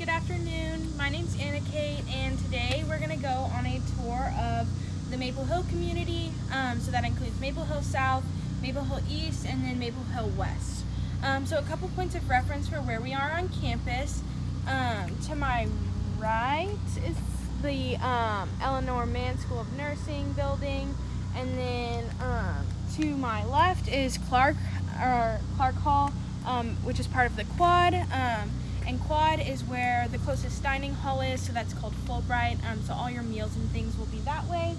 good afternoon. My name's Anna Kate, and today we're going to go on a tour of the Maple Hill community. Um, so that includes Maple Hill South, Maple Hill East, and then Maple Hill West. Um, so a couple points of reference for where we are on campus. Um, to my right is the um, Eleanor Mann School of Nursing building, and then um, to my left is Clark or Clark Hall, um, which is part of the Quad. And Quad is where the closest dining hall is, so that's called Fulbright. Um, so all your meals and things will be that way.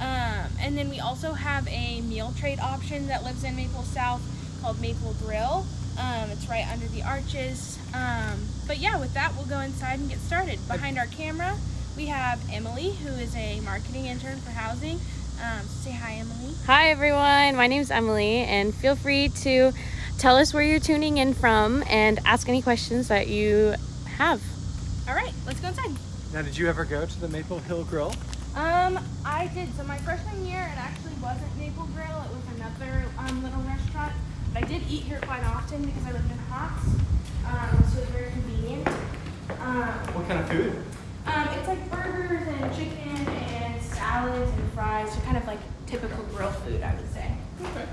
Um, and then we also have a meal trade option that lives in Maple South called Maple Grill. Um, it's right under the arches. Um, but yeah, with that, we'll go inside and get started. Behind our camera, we have Emily, who is a marketing intern for housing. Um, say hi, Emily. Hi, everyone. My name is Emily, and feel free to tell us where you're tuning in from and ask any questions that you have. All right, let's go inside. Now, did you ever go to the Maple Hill Grill? Um, I did. So my freshman year, it actually wasn't Maple Grill. It was another um, little restaurant. But I did eat here quite often because I lived in Hotz. Um, so it's very convenient. Um, What kind of food? um, it's like burgers and chicken and salads and fries. So kind of like typical grill food, I would say. Okay,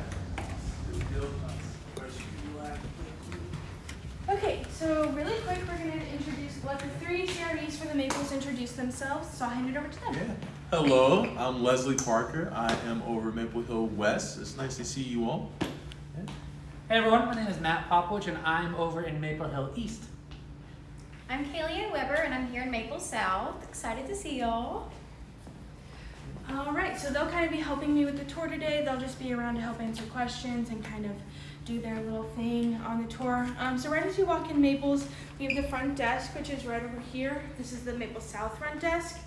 so really quick, we're going to introduce, let the three CREs for the Maples introduce themselves. So I'll hand it over to them. Yeah. Hello, I'm Leslie Parker. I am over Maple Hill West. It's nice to see you all. Hey everyone, my name is Matt Popwich and I'm over in Maple Hill East. I'm Kaylee Weber and I'm here in Maple South. Excited to see y'all. All right, so they'll kind of be helping me with the tour today. They'll just be around to help answer questions and kind of do their little thing on the tour. Um, so right as you walk in Maples, we have the front desk, which is right over here. This is the Maple South front desk.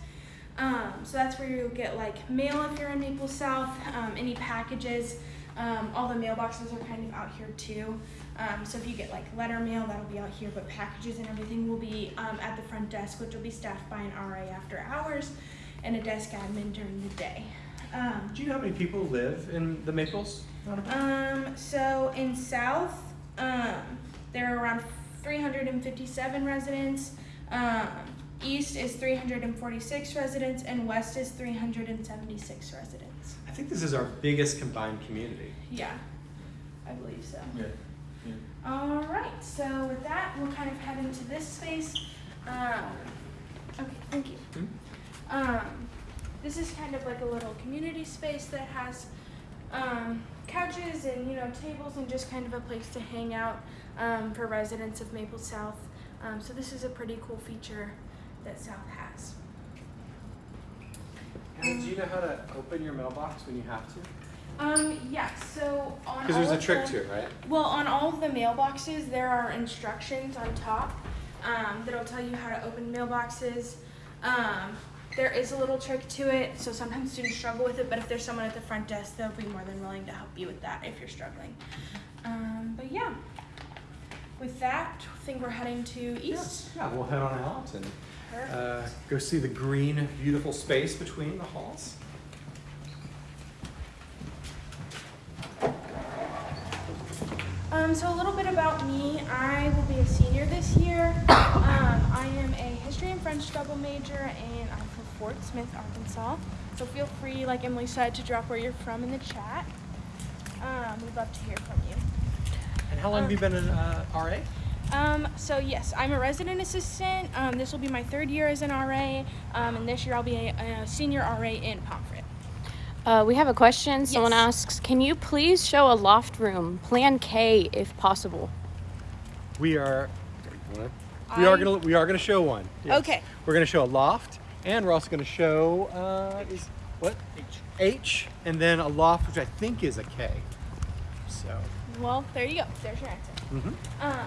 Um, so that's where you'll get like mail if you're in Maple South, um, any packages. Um, all the mailboxes are kind of out here too. Um, so if you get like letter mail, that'll be out here, but packages and everything will be um, at the front desk, which will be staffed by an RA after hours and a desk admin during the day. Do you know how many people live in the Maples? Um, so in South, um, there are around 357 residents. Um, East is 346 residents, and West is 376 residents. I think this is our biggest combined community. Yeah, I believe so. Yeah. All right, so with that, we'll kind of head into this space. Um, okay, thank you. Um, this is kind of like a little community space that has um, couches and you know tables and just kind of a place to hang out um, for residents of Maple South. Um, so this is a pretty cool feature that South has. And do you know how to open your mailbox when you have to? Um, yeah, so on Because there's a trick the- to it, right? Well, on all of the mailboxes, there are instructions on top um, that'll tell you how to open mailboxes. Um, there is a little trick to it, so sometimes students struggle with it, but if there's someone at the front desk, they'll be more than willing to help you with that if you're struggling. Um, but yeah, with that, I think we're heading to East. Yeah, we'll head on out and uh, go see the green, beautiful space between the halls. Um, so a little bit about me. I will be a senior this year. Um, I am a history and French double major, and I'm from Fort Smith, Arkansas. So feel free, like Emily said, to drop where you're from in the chat. Um, we'd love to hear from you. And how long have you been an uh, RA? Um, so yes, I'm a resident assistant. Um, this will be my third year as an RA, um, and this year I'll be a, a senior RA in Pomfret. Uh, we have a question. Someone Yes. asks, can you please show a loft room, Plan K, if possible? We are. We are gonna we are gonna show one. yes. Okay. We're gonna show a loft, and we're also gonna show uh, is what H H, and then a loft, which I think is a K. So. Well, there you go. There's your answer. mhm. Um,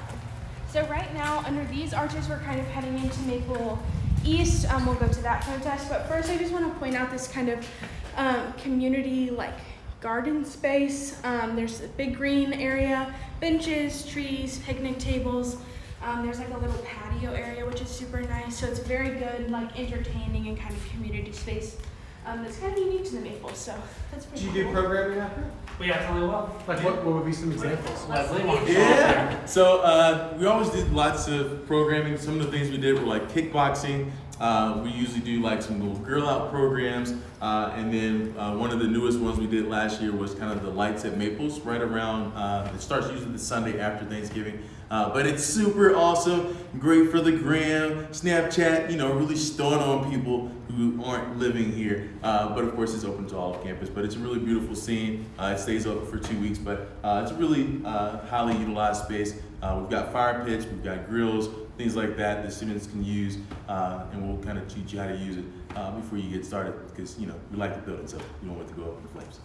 so right now, under these arches, we're kind of heading into Maple East. Um, we'll go to that front desk, but first, I just want to point out this kind of um, community like garden space. Um, there's a big green area, benches, trees, picnic tables. Um, there's like a little patio area, which is super nice. So it's very good, like entertaining and kind of community space um, that's kind of unique to the Maples. So that's pretty Do you do programming out here? We absolutely will. Like what, what would be some examples? Leslie wants Yeah. So uh, we always did lots of programming. Some of the things we did were like kickboxing. Uh, we usually do like some little girl out programs, uh, and then uh, one of the newest ones we did last year was kind of the lights at Maples, right around. Uh, it starts usually the Sunday after Thanksgiving, uh, but it's super awesome, great for the gram, Snapchat. You know, really stowing on people who aren't living here. Uh, but of course, it's open to all of campus. But it's a really beautiful scene. Uh, it stays open for two weeks, but uh, it's a really uh, highly utilized space. Uh, we've got fire pits, we've got grills, things like that the students can use, uh, and we'll kind of teach you how to use it uh, before you get started because you know we like the building, so you don't want it to go up in flames.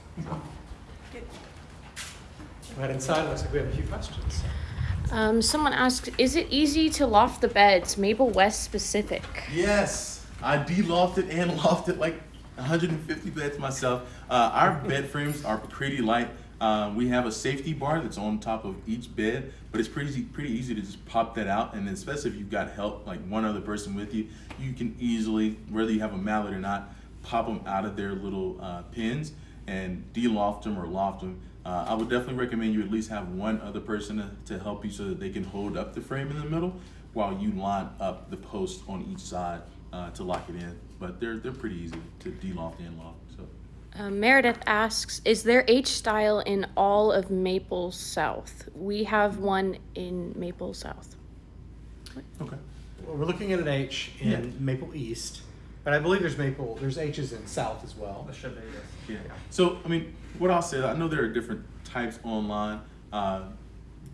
Right inside, looks like we have a few questions. Um, someone asked, is it easy to loft the beds, Maple West specific? Yes, I de-lofted and lofted like 150 beds myself. Uh, our bed frames are pretty light. Uh, we have a safety bar that's on top of each bed, but it's pretty pretty easy to just pop that out. And especially if you've got help, like one other person with you, you can easily, whether you have a mallet or not, pop them out of their little uh, pins and de-loft them or loft them. Uh, I would definitely recommend you at least have one other person to, to help you so that they can hold up the frame in the middle while you line up the posts on each side uh, to lock it in. But they're they're pretty easy to de-loft and loft. So Uh, Meredith asks, is there H style in all of Maple South? We have one in Maple South. okay. Well, we're looking at an H in Yeah. Maple East, but I believe there's Maple, there's H's in South as well. That should be yes. Yeah. So, I mean, what I'll say, I know there are different types online. Uh,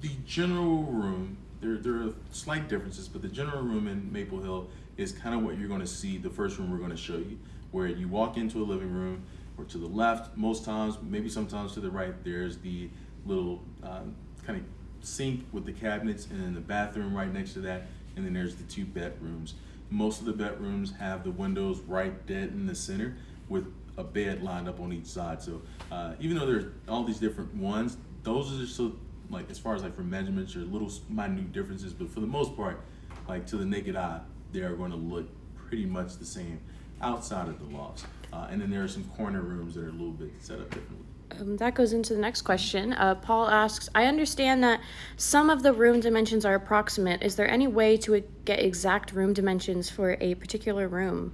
the general room, there, there are slight differences, but the general room in Maple Hill is kind of what you're going to see, the first room we're going to show you, where you walk into a living room, or to the left, most times, maybe sometimes to the right, there's the little um, kind of sink with the cabinets, and then the bathroom right next to that, and then there's the two bedrooms. Most of the bedrooms have the windows right dead in the center with a bed lined up on each side. So uh, even though there's all these different ones, those are just so like as far as like for measurements or little minute differences, but for the most part, like to the naked eye, they are going to look pretty much the same outside of the lofts. Uh, and then there are some corner rooms that are a little bit set up differently. Um, that goes into the next question. Uh, Paul asks, I understand that some of the room dimensions are approximate. Is there any way to get exact room dimensions for a particular room?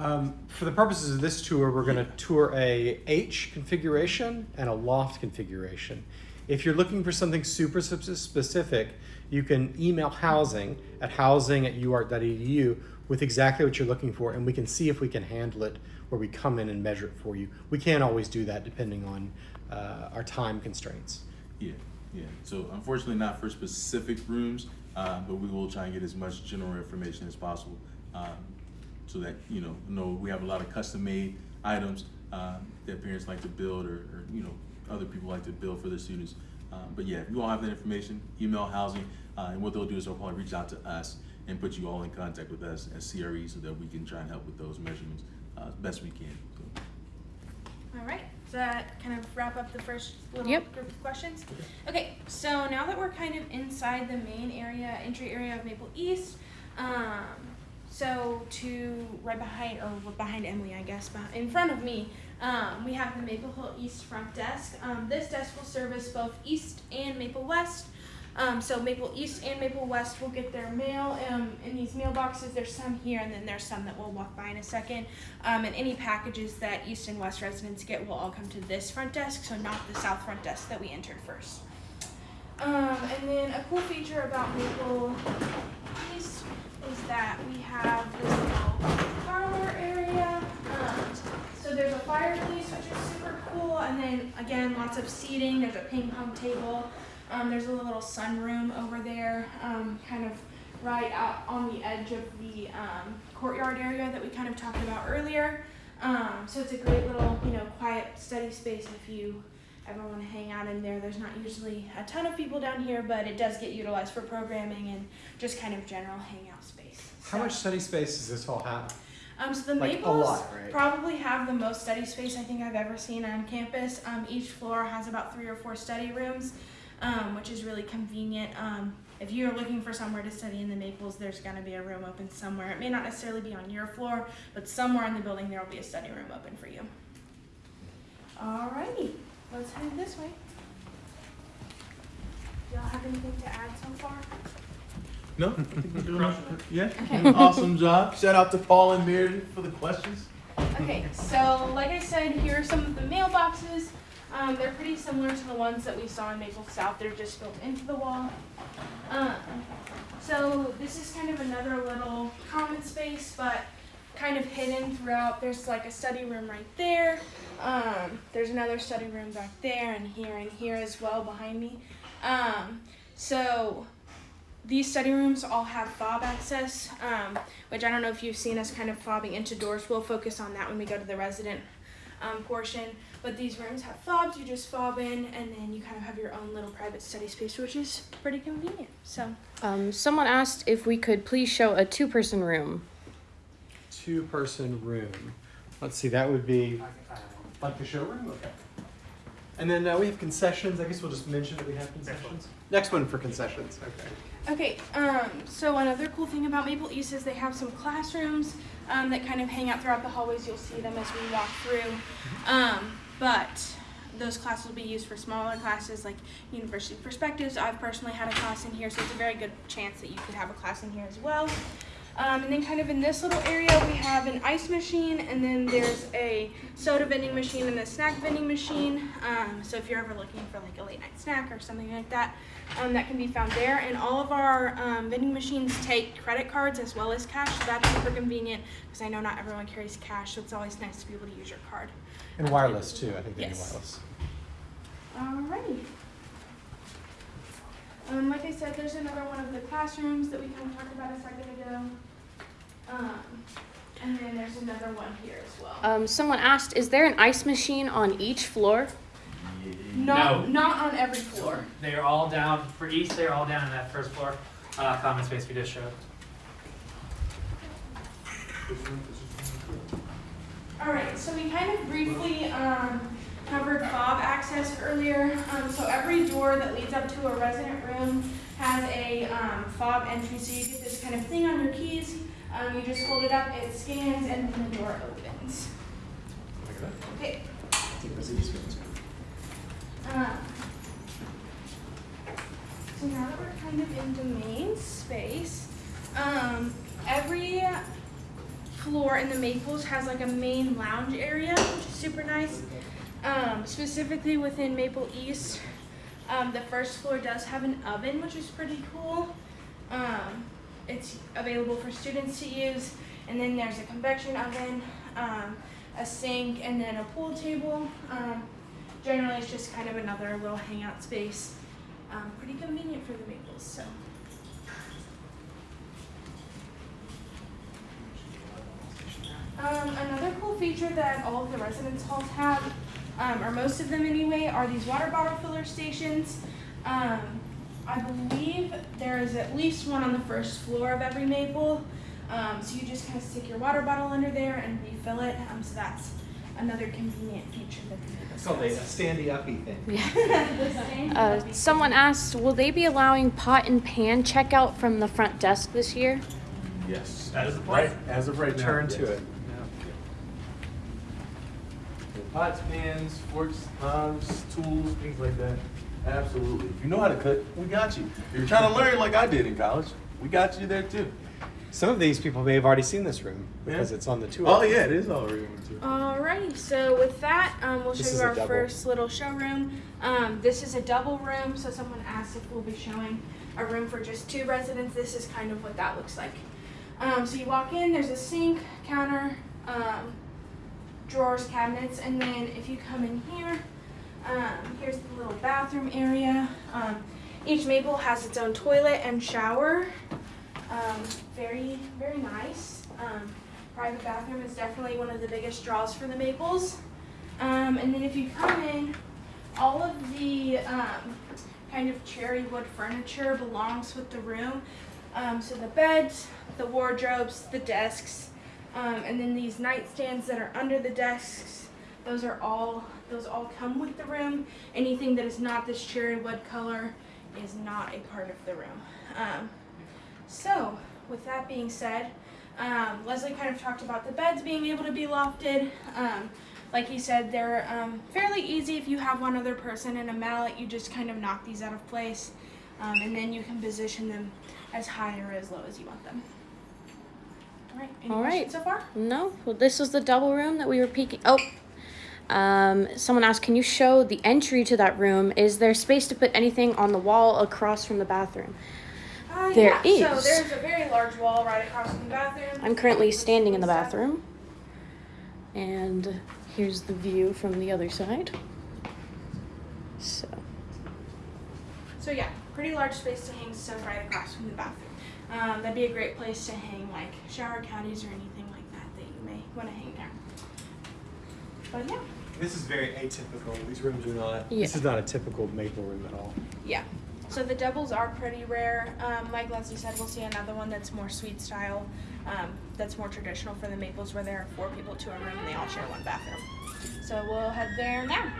Um, for the purposes of this tour, we're going to tour a H configuration and a loft configuration. If you're looking for something super specific, you can email housing at housing at uark.edu with exactly what you're looking for, and we can see if we can handle it where we come in and measure it for you. We can't always do that depending on uh, our time constraints. Yeah, yeah. So unfortunately, not for specific rooms, uh, but we will try and get as much general information as possible, um, so that you know, know we have a lot of custom-made items uh, that parents like to build, or, or you know, other people like to build for their students. Uh, but yeah, if you all have that information, email housing, uh, and what they'll do is they'll probably reach out to us and put you all in contact with us as CRE, so that we can try and help with those measurements uh, as best we can. So. All right. Does that kind of wrap up the first little Yep. group of questions? Okay, so now that we're kind of inside the main area, entry area of Maple East, um, so to right behind, or behind Emily, I guess, beh- in front of me, um, we have the Maple Hill East front desk. Um, this desk will service both East and Maple West. Um, so Maple East and Maple West will get their mail um, in these mailboxes. There's some here, and then there's some that we'll walk by in a second. Um, and any packages that East and West residents get will all come to this front desk, so not the south front desk that we entered first. Um, and then a cool feature about Maple East that we have this little parlor area. Um, so there's a fireplace, which is super cool, and then again, lots of seating. There's a ping pong table. Um, there's a little sunroom over there, um, kind of right out on the edge of the um, courtyard area that we kind of talked about earlier. Um, so it's a great little, you know, quiet study space if you ever want to hang out in there. There's not usually a ton of people down here, but it does get utilized for programming and just kind of general hangout space. How much study space does this hall have? um, so the Like, Maples lot, right? probably have the most study space I think I've ever seen on campus. Um, each floor has about three or four study rooms, um, which is really convenient. Um, if you're looking for somewhere to study in the Maples, there's going to be a room open somewhere. It may not necessarily be on your floor, but somewhere in the building there will be a study room open for you. Alrighty, let's head this way. Y'all have anything to add so far? No, I think we're doing yeah. Awesome job. Shout out to Paul and Meredith for the questions. Okay, so like I said, here are some of the mailboxes. Um, they're pretty similar to the ones that we saw in Maple South. They're just built into the wall. Um, so this is kind of another little common space, but kind of hidden throughout. There's like a study room right there. Um, there's another study room back there and here and here as well behind me. Um, so these study rooms all have fob access, um, which I don't know if you've seen us kind of fobbing into doors. We'll focus on that when we go to the resident um, portion. But these rooms have fobs. You just fob in, and then you kind of have your own little private study space, which is pretty convenient. So Um, someone asked if we could please show a two-person room. Two person room. Let's see, that would be I can find one. like the showroom? Okay. And then uh, we have concessions. I guess we'll just mention that we have concessions. Next one for concessions. Okay. Okay, um, so another cool thing about Maple East is they have some classrooms um, that kind of hang out throughout the hallways. You'll see them as we walk through. Um, but those classes will be used for smaller classes like University Perspectives. I've personally had a class in here, so it's a very good chance that you could have a class in here as well. Um, and then kind of in this little area, we have an ice machine, and then there's a soda vending machine and a snack vending machine. Um, so if you're ever looking for like a late night snack or something like that, um, that can be found there. And all of our um, vending machines take credit cards as well as cash, so that's super convenient because I know not everyone carries cash, so it's always nice to be able to use your card. And wireless too. I think they Yes. wireless. Alrighty. Um, like I said, there's another one of the classrooms that we kind of talked about a second ago. Um, and then there's another one here as well. Um, someone asked, is there an ice machine on each floor? not, no. not on every floor. They are all down, for each, they're all down in that first floor, uh, common space we just showed. Alright, so we kind of briefly, um, covered fob access earlier. Um, so every door that leads up to a resident room has a, um, fob entry, so you get this kind of thing on your keys. Um, you just hold it up, it scans, and then the door opens. Okay. Um, so now that we're kind of in the main space, um, every floor in the Maples has like a main lounge area, which is super nice. Um, specifically within Maple East, um, the first floor does have an oven, which is pretty cool. Um, it's available for students to use, and then there's a convection oven, um, a sink, and then a pool table. Um, generally, it's just kind of another little hangout space. Um, pretty convenient for the Maples, so. Um, another cool feature that all of the residence halls have, um, or most of them anyway, are these water bottle filler stations. Um, I believe there is at least one on the first floor of every maple. Um, so you just kind of stick your water bottle under there and refill it. Um, so that's another convenient feature that the Maples It's called a standy uppy thing. The stand Uh, someone asked, will they be allowing pot and pan checkout from the front desk this year? Yes. That is the Right, as of right now. Return to yes. it. Pots, pans, forks, knives, tools, things like that. Absolutely. If you know how to cook, we got you. If you're trying to learn like I did in college, we got you there too. Some of these people may have already seen this room because Yeah. it's on the tour. Oh yeah, it is already on too. Alrighty, so with that, um, we'll show This is you our first little showroom. Um, this is a double room, so someone asked if we'll be showing a room for just two residents. This is kind of what that looks like. Um, so you walk in, there's a sink, counter, um, drawers, cabinets, and then if you come in here, um, here's the little bathroom area. Um, each maple has its own toilet and shower. Um, very, very nice. Um, private bathroom is definitely one of the biggest draws for the Maples. Um, and then if you come in, all of the um, kind of cherry wood furniture belongs with the room. So the beds, the wardrobes, the desks, and then these nightstands that are under the desks. Those are all those all come with the room. Anything that is not this cherry wood color is not a part of the room. Um, so, with that being said, um, Leslie kind of talked about the beds being able to be lofted. Um, like he said, they're um, fairly easy if you have one other person and a mallet. You just kind of knock these out of place, um, and then you can position them as high or as low as you want them. All right. Any All right. so far? No, well, this is the double room that we were peeking. Oh, um, someone asked, can you show the entry to that room? Is there space to put anything on the wall across from the bathroom? Uh, There yeah. is. So there's a very large wall right across from the bathroom. I'm currently standing in the bathroom, and here's the view from the other side. So, So yeah, pretty large space to hang stuff right across from the bathroom. Um, that'd be a great place to hang like shower caddies or anything like that that you may want to hang there. But yeah, This is very atypical. These rooms are not. Yeah. This is not a typical maple room at all. yeah. So the doubles are pretty rare. Um, like Leslie said, we'll see another one that's more suite style. Um, that's more traditional for the maples, where there are four people to a room and they all share one bathroom. So we'll head there now.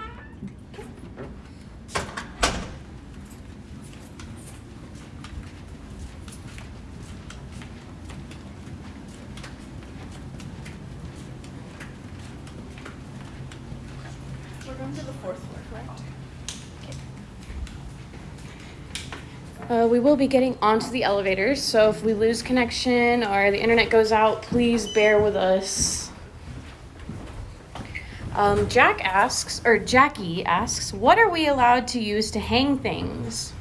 We're going to the fourth floor, correct? uh, we will be getting onto the elevators, so if we lose connection or the internet goes out, please bear with us. Um, Jack asks, or Jackie asks, what are we allowed to use to hang things?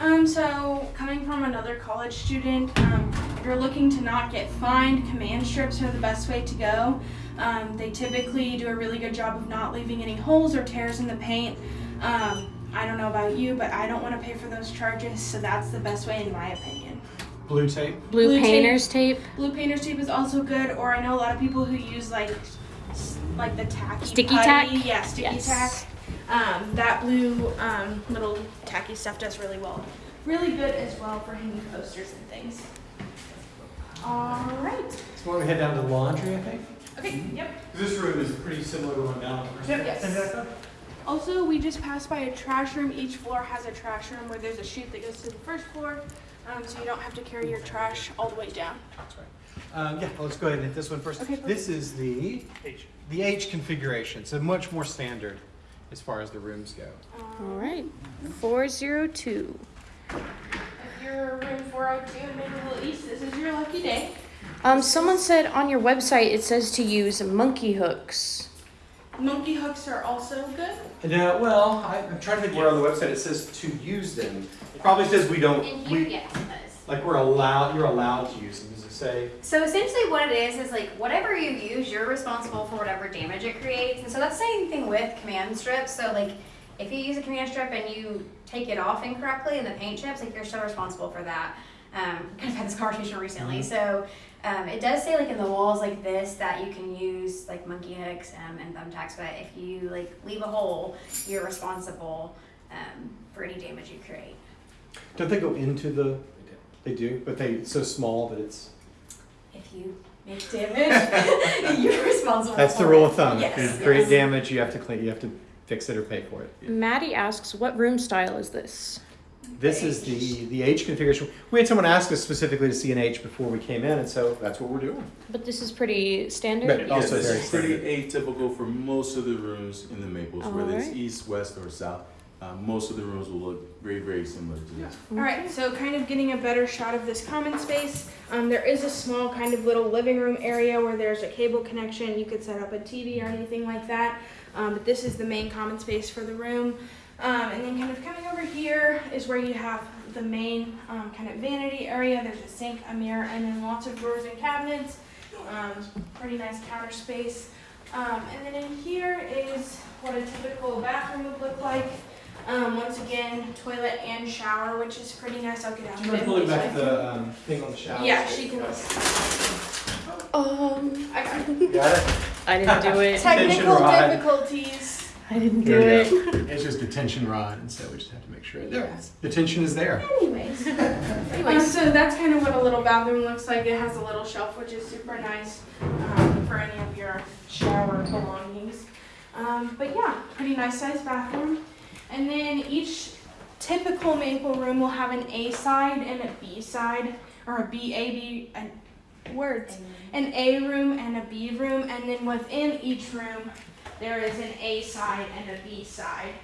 Um, so coming from another college student, um, if you're looking to not get fined, command strips are the best way to go. Um, they typically do a really good job of not leaving any holes or tears in the paint. Um, I don't know about you, but I don't want to pay for those charges, so that's the best way in my opinion. Blue tape. Blue, Blue painter's tape? Blue painter's tape is also good, or I know a lot of people who use like like the tacky Sticky putty. tack? Yeah, sticky Yes. tack. Um, that blue um, little tacky stuff does really well. Really good as well for hanging posters and things. All right. So why don't we head down to laundry? I think. Okay. Yep. This room is pretty similar to one down. Yes. Also, we just passed by a trash room. Each floor has a trash room where there's a chute that goes to the first floor, um, so you don't have to carry your trash all the way down. That's right. Um, yeah, well, let's go ahead and hit this one first. Okay. This is the H. The H configuration. So much more standard as far as the rooms go. All right, 402. If you're room 402 in Maple East, this is your lucky day. Um, someone said on your website it says to use monkey hooks. Monkey hooks are also good. No, well, I, I'm trying to think where on the website it says to use them. It probably says we don't. And we, you get those. Like we're allowed. You're allowed to use them. Does it say? So essentially what it is, is like whatever you use, you're responsible for whatever damage it creates. And so that's the same thing with command strips. So like if you use a command strip and you take it off incorrectly and the paint chips, like you're still responsible for that. Um, kind of had this conversation recently. So um, it does say like in the walls like this that you can use like monkey hooks um, and thumbtacks, but if you like leave a hole, you're responsible um, for any damage you create. Don't they go into the? They do, but they it's so small that it's. If you make damage, you're responsible. That's the rule it. of thumb. Yes, If you create yes. damage, you have to clean. You have to fix it or pay for it. Maddie asks, what room style is this? This is the the H configuration. We had someone ask us specifically to see an H before we came in, and so that's what we're doing. But this is pretty standard. But also this very is pretty atypical for most of the rooms in the Maples, whether it's Alright. east, west, or south. Uh, most of the rooms will look very, very similar to this. All right, so kind of getting a better shot of this common space. Um, there is a small kind of little living room area where there's a cable connection. You could set up a TV or anything like that. Um, but this is the main common space for the room. Um, and then kind of coming over here is where you have the main um, kind of vanity area. There's a sink, a mirror, and then lots of drawers and cabinets. Um, pretty nice counter space. Um, and then in here is what a typical bathroom would look like. Um, once again, toilet and shower, which is pretty nice. I'll get out Do you mind of pulling it. back the um, thing on the shower? Yeah, she can. Um, I got Got it. I didn't do it. technical rod. difficulties. I didn't do There it. It's just a tension rod, and so we just have to make sure it does. The tension is there. Anyways, um, Anyways, so that's kind of what a little bathroom looks like. It has a little shelf, which is super nice um, for any of your shower belongings. Um, but yeah, pretty nice sized bathroom. And then each typical maple room will have an A side and a B side, or a B A B and words, an A room and a B room, and then within each room there is an A side and a B side.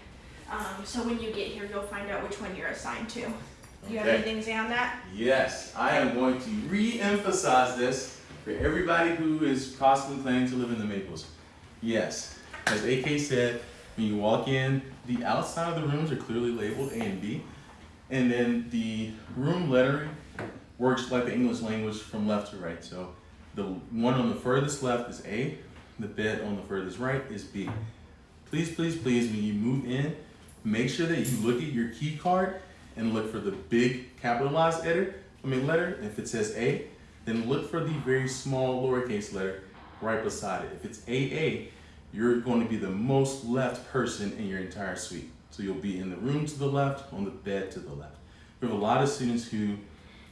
Um, so when you get here, you'll find out which one you're assigned to. Do you have anything to say on that? Yes, I am going to re-emphasize this for everybody who is possibly planning to live in the Maples. Yes, as AK said, when you walk in, the outside of the rooms are clearly labeled A and B, and then the room lettering works like the English language from left to right. So the one on the furthest left is A, the bed on the furthest right is B. Please, please, please, when you move in, make sure that you look at your key card and look for the big capitalized letter. I mean letter. If it says A, then look for the very small lowercase letter right beside it. If it's AA, you're going to be the most left person in your entire suite. So you'll be in the room to the left, on the bed to the left. We have a lot of students who,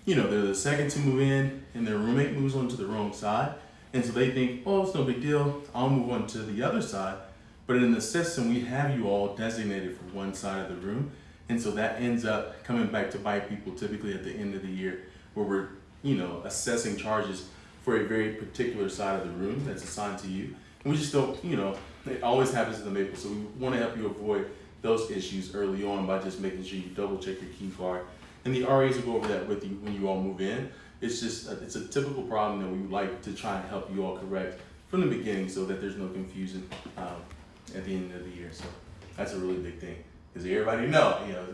you know, they're the second to move in and their roommate moves on to the wrong side. And so they think, oh, it's no big deal. I'll move on to the other side. But in the system, we have you all designated for one side of the room. And so that ends up coming back to bite people typically at the end of the year where we're, you know, assessing charges for a very particular side of the room that's assigned to you. And we just don't, you know, it always happens in the Maple. So we want to help you avoid those issues early on by just making sure you double check your key card. And the RAs will go over that with you when you all move in. It's just, a, it's a typical problem that we would like to try and help you all correct from the beginning so that there's no confusion um, at the end of the year. So that's a really big thing. Because everybody know, you know,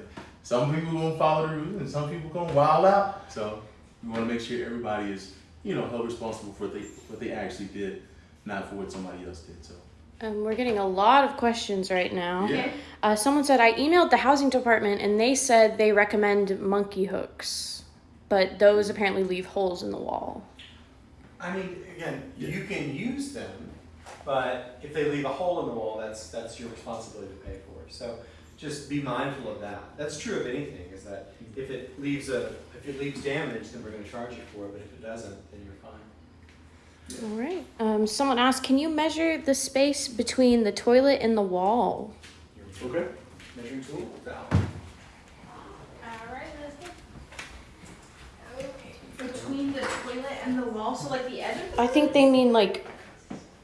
some people gonna follow the rules and some people gonna wild out. So we want to make sure everybody is, you know, held responsible for what they what they actually did, not for what somebody else did. So Um, we're getting a lot of questions right now. yeah, Uh, someone said I emailed the housing department and they said they recommend monkey hooks, but those apparently leave holes in the wall. I mean, again, you can use them, but if they leave a hole in the wall, that's, that's your responsibility to pay for. So just be mindful of that. That's true of anything, is that if it leaves a, if it leaves damage, then we're gonna charge you for it, but if it doesn't, then you're fine. All right. Um, someone asked, can you measure the space between the toilet and the wall? Okay. Measuring tool, down. Alright, let's go. Okay. Between the toilet and the wall, so like the edge of the I think they mean like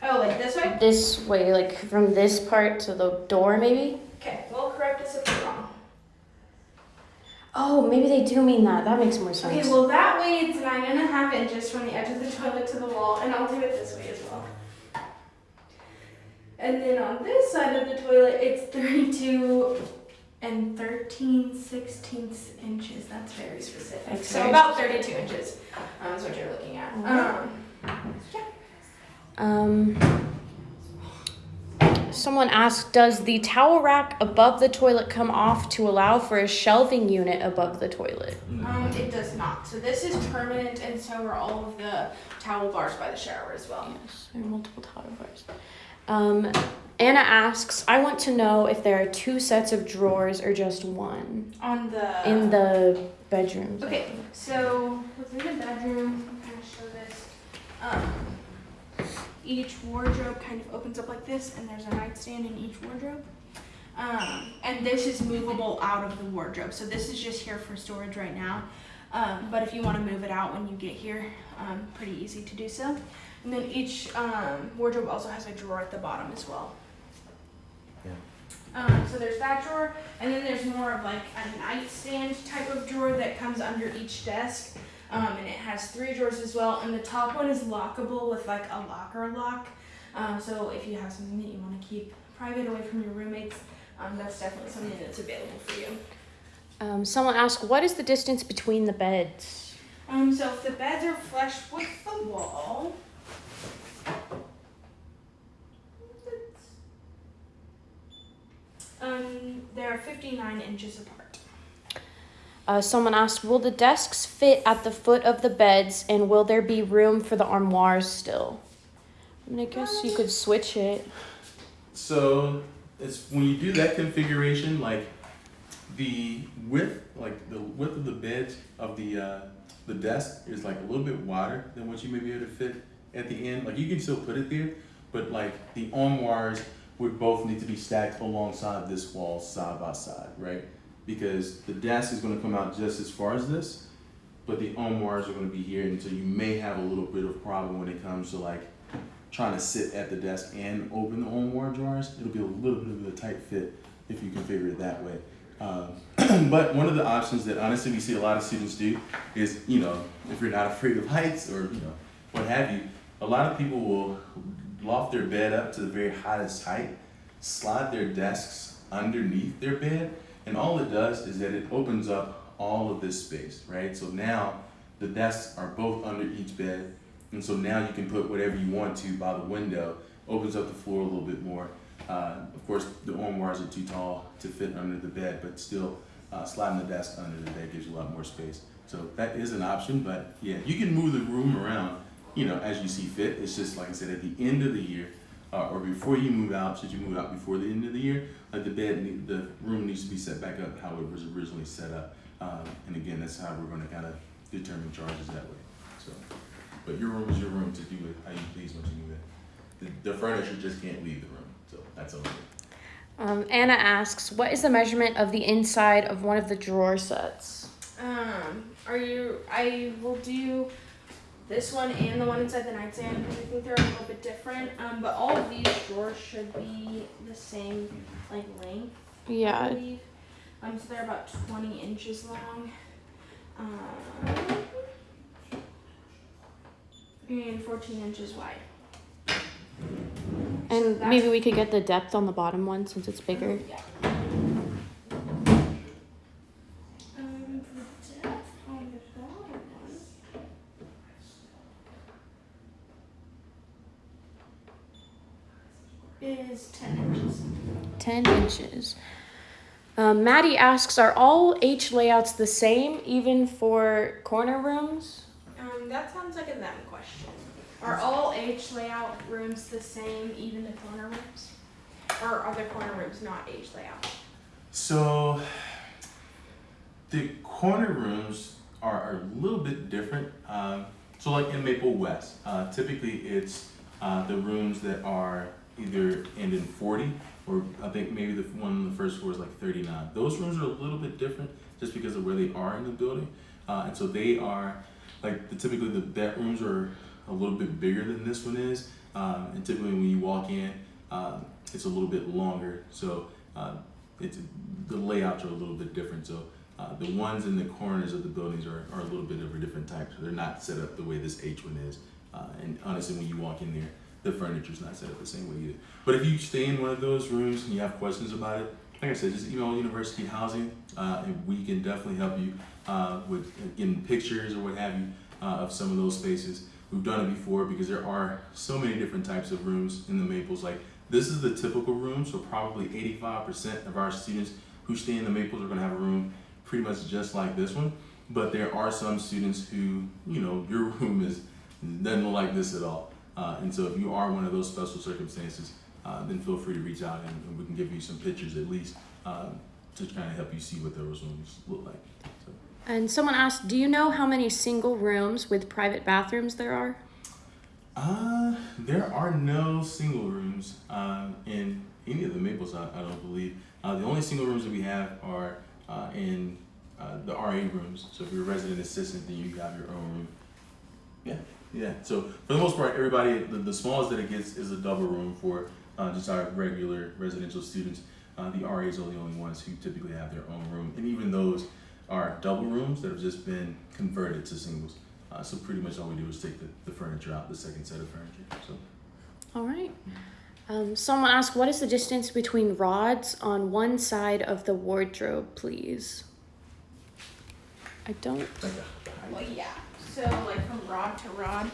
Oh, like this way? this way, like from this part to the door, maybe? Okay, well correct us if we're wrong. Oh, maybe they do mean that. That makes more sense. Okay, well that way it's nine and a half inches from the edge of the toilet to the wall, and I'll do it this way as well. And then on this side of the toilet, it's 32 and 13 sixteenths inches. That's very specific. That's so very about 32 inches um, is what you're looking at. Alright. Um, Um, someone asked, does the towel rack above the toilet come off to allow for a shelving unit above the toilet? um, it does not. So this is permanent, and so are all of the towel bars by the shower as well. Yes, there are multiple towel bars. Um, Anna asks, I want to know if there are two sets of drawers or just one On the in the bedrooms. I Okay, so within the bedroom, I'm gonna show this. Um, each wardrobe kind of opens up like this, and there's a nightstand in each wardrobe. Um, and this is movable out of the wardrobe. So this is just here for storage right now. Um, but if you want to move it out when you get here, um, pretty easy to do so. And then each um, wardrobe also has a drawer at the bottom as well. Um, so there's that drawer, and then there's more of like a nightstand type of drawer that comes under each desk. Um, and it has three drawers as well, and the top one is lockable with like a locker lock. Um, so if you have something that you want to keep private away from your roommates, um, that's definitely something that's available for you. Um, someone asked, what is the distance between the beds? Um, so if the beds are flush with the wall, um, they're 59 inches apart. Uh, someone asked, will the desks fit at the foot of the beds and will there be room for the armoires still? I mean, I guess you could switch it. So it's when you do that configuration, like the width, like the width of the bed of the uh, the desk is like a little bit wider than what you may be able to fit at the end. Like you can still put it there, but like the armoires would both need to be stacked alongside this wall side by side, right? because the desk is going to come out just as far as this, but the armoires are going to be here, and so you may have a little bit of problem when it comes to like trying to sit at the desk and open the armoire drawers. It'll be a little bit of a tight fit if you configure it that way. Um, but one of the options that honestly we see a lot of students do is, you know, if you're not afraid of heights or you know what have you, a lot of people will loft their bed up to the very highest height, slide their desks underneath their bed, and all it does is that it opens up all of this space, right? So now the desks are both under each bed, and so now you can put whatever you want to by the window, opens up the floor a little bit more. Uh, of course, the armoires are too tall to fit under the bed, but still uh, sliding the desk under the bed gives you a lot more space. So that is an option, but yeah, you can move the room around, you know, as you see fit. It's just like I said, at the end of the year, uh, or before you move out, should you move out before the end of the year, like the bed, the room needs to be set back up how it was originally set up. Um, and again, that's how we're going to kind of determine charges that way. So, but your room is your room to do it how you please once you move in. The, the furniture just can't leave the room, so that's okay. Um, Anna asks, what is the measurement of the inside of one of the drawer sets? Um, are you? I will do this one and the one inside the nightstand because I think they're a little bit different. Um, but all of these drawers should be the same like length. Yeah. I believe. Um, so they're about 20 inches long. Um, and 14 inches wide. And maybe we could get the depth on the bottom one since it's bigger. Yeah. Um, for depth on the bottom one. Is 10 inches. 10 inches. Um, Maddie asks, are all H layouts the same, even for corner rooms? Um, that sounds like a them question. Are all H layout rooms the same, even the corner rooms? Or are the corner rooms not H layout? So the corner rooms are, are a little bit different. Um, so like in Maple West, uh, typically it's uh, the rooms that are either end in 40 or I think maybe the one on the first floor is like 39. Those rooms are a little bit different just because of where they are in the building. Uh, and so they are like the, typically the bedrooms are a little bit bigger than this one is. Um, and typically when you walk in, uh, it's a little bit longer. So uh, it's the layouts are a little bit different. So uh, the ones in the corners of the buildings are, are a little bit of a different type. So they're not set up the way this H one is. Uh, and honestly, when you walk in there, the furniture's not set up the same way either. But if you stay in one of those rooms and you have questions about it, like I said, just email University Housing, uh, and we can definitely help you uh, with getting pictures or what have you uh, of some of those spaces. We've done it before because there are so many different types of rooms in the Maples. Like this is the typical room, so probably 85% of our students who stay in the Maples are going to have a room pretty much just like this one. But there are some students who, you know, your room is doesn't look like this at all. Uh, and so if you are one of those special circumstances, uh, then feel free to reach out and, and we can give you some pictures at least um, to kind of help you see what those rooms look like. So, And someone asked, do you know how many single rooms with private bathrooms there are? uh, there are no single rooms uh, in any of the Maples, I, I don't believe. Uh, the only single rooms that we have are uh, in uh, the RA rooms. So if you're a resident assistant, then you have your own room. Yeah, yeah. So for the most part, everybody, the, the smallest that it gets is a double room for uh, just our regular residential students. Uh, the RAs are the only ones who typically have their own room, and even those are double rooms that have just been converted to singles. Uh, so pretty much all we do is take the, the furniture out, the second set of furniture. So All right. Um, someone asked, what is the distance between rods on one side of the wardrobe, please? I don't. like a, Well, yeah. So like from rod to rod.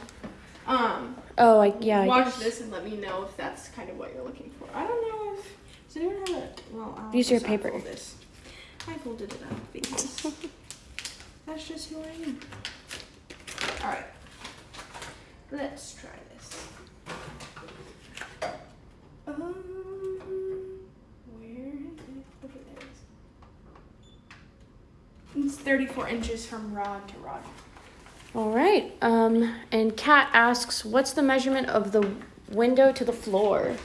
Um, Oh, I, yeah. Watch this and let me know if that's kind of what you're looking for. I don't know if does anyone have a well. I'll are just paper. unfold This. I folded it up because that's just who I am. All right, let's try this. Um, where is it? Okay, there it is. It's 34 inches from rod to rod. All right. Um, and Kat asks, what's the measurement of the window to the floor?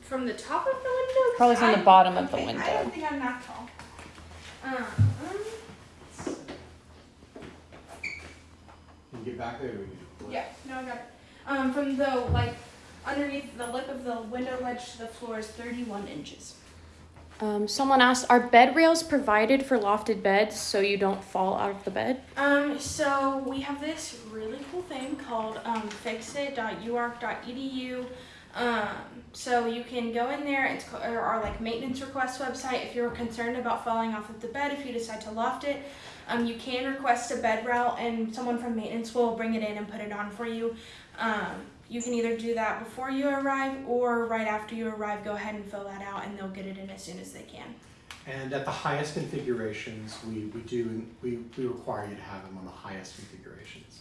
From the top of the window? Probably from the I- bottom of the okay, I window. don't think I'm that tall. Um, Can you get back there? yeah, no, I got it. Um, from the like underneath the lip of the window ledge to the floor is 31 inches. Um, someone asked, are bed rails provided for lofted beds so you don't fall out of the bed? Um, so we have this really cool thing called um, fixit.uark.edu. Um, so you can go in there. It's our like maintenance request website. If you're concerned about falling off of the bed, if you decide to loft it, um, you can request a bed rail, and someone from maintenance will bring it in and put it on for you. Um, you can either do that before you arrive or right after you arrive. Go ahead and fill that out, and they'll get it in as soon as they can. And at the highest configurations, we, we do, we, we require you to have them on the highest configurations,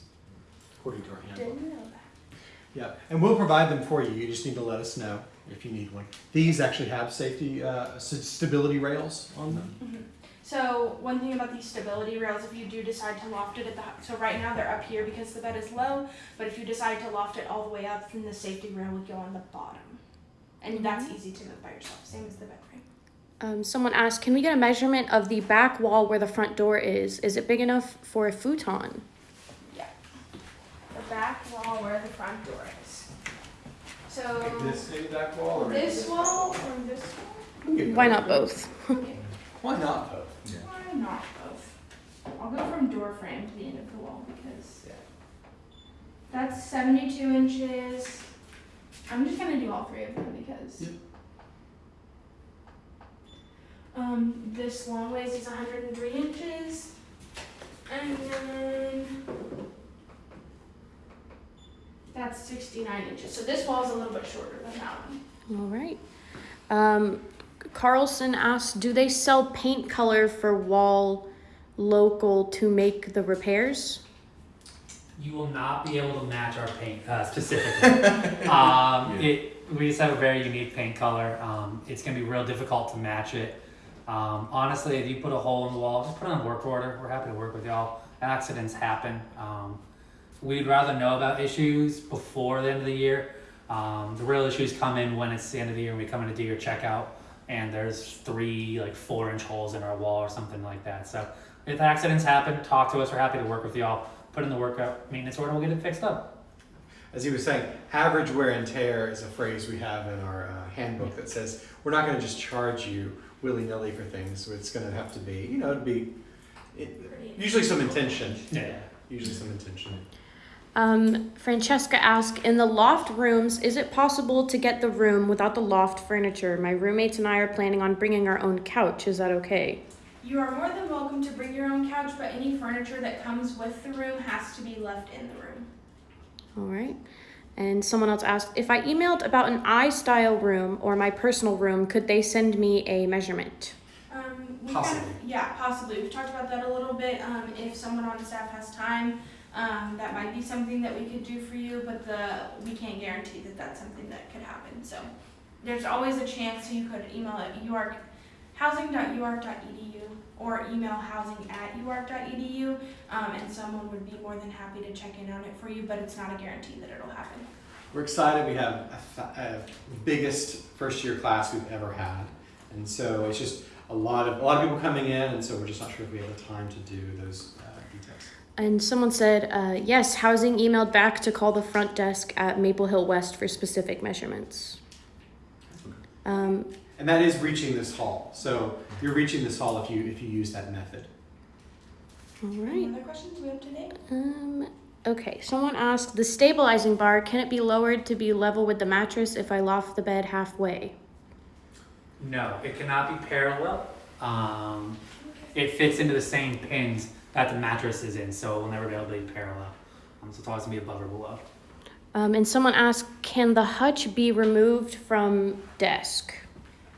according to our handbook. Didn't know that. Yeah, and we'll provide them for you. You just need to let us know if you need one. These actually have safety, uh, stability rails on them. Mhm. So one thing about these stability rails, if you do decide to loft it at the, so right now they're up here because the bed is low, but if you decide to loft it all the way up, then the safety rail would go on the bottom. And that's easy to move by yourself, same as the bed frame. Um, someone asked, can we get a measurement of the back wall where the front door is? Is it big enough for a futon? Yeah. The back wall where the front door is. So maybe back wall this wall or this wall? Why not both? Okay, Why not both? Why not both? I'll go from door frame to the end of the wall because Yeah. that's seventy-two inches. I'm just gonna do all three of them because. Yep. Um, this long ways is hundred and three inches. And then that's sixty-nine inches. So this wall is a little bit shorter than that one. All right. Um, Carlson asked, do they sell paint color for wall local to make the repairs? You will not be able to match our paint uh, specifically. um, it, we just have a very unique paint color. Um, it's gonna be real difficult to match it. Um, honestly, if you put a hole in the wall, just put it on work order. We're happy to work with y'all. Accidents happen. Um, we'd rather know about issues before the end of the year. Um, the real issues come in when it's the end of the year and we come in to do your checkout and there's three like four inch holes in our wall or something like that. So if accidents happen, talk to us. We're happy to work with y'all. Put in the workout maintenance order, and we'll get it fixed up. As he was saying, average wear and tear is a phrase we have in our uh, handbook that says we're not going to just charge you willy nilly for things. It's going to have to be, you know, it'd be it, usually some intention. Yeah. Usually some intention. Um, Francesca asked, in the loft rooms, is it possible to get the room without the loft furniture? My roommates and I are planning on bringing our own couch. Is that okay? You are more than welcome to bring your own couch, but any furniture that comes with the room has to be left in the room. All right. And someone else asked, if I emailed about an I-style room or my personal room, could they send me a measurement? Um, we Possibly. Kind of, yeah, possibly. We've talked about that a little bit. Um, if someone on staff has time, um, that might be something that we could do for you, but the we can't guarantee that that's something that could happen. So there's always a chance you could email at uark housing.uark.edu or email housing at uark.edu, um, and someone would be more than happy to check in on it for you. But it's not a guarantee that it'll happen. We're excited. We have a, biggest first year class we've ever had, and so it's just a lot of a lot of people coming in, and so we're just not sure if we have the time to do those uh. And someone said, uh, yes, housing emailed back to call the front desk at Maple Hill West for specific measurements. Um, And that is reaching this hall. So you're reaching this hall if you if you use that method. All right. Any other questions we have today? Um, okay, someone asked, the stabilizing bar, can it be lowered to be level with the mattress if I loft the bed halfway? No, it cannot be parallel. Um, it fits into the same pins that the mattress is in, so it will never be able to be parallel. Um, so it's always gonna be above or below. Um, and someone asked, can the hutch be removed from desk?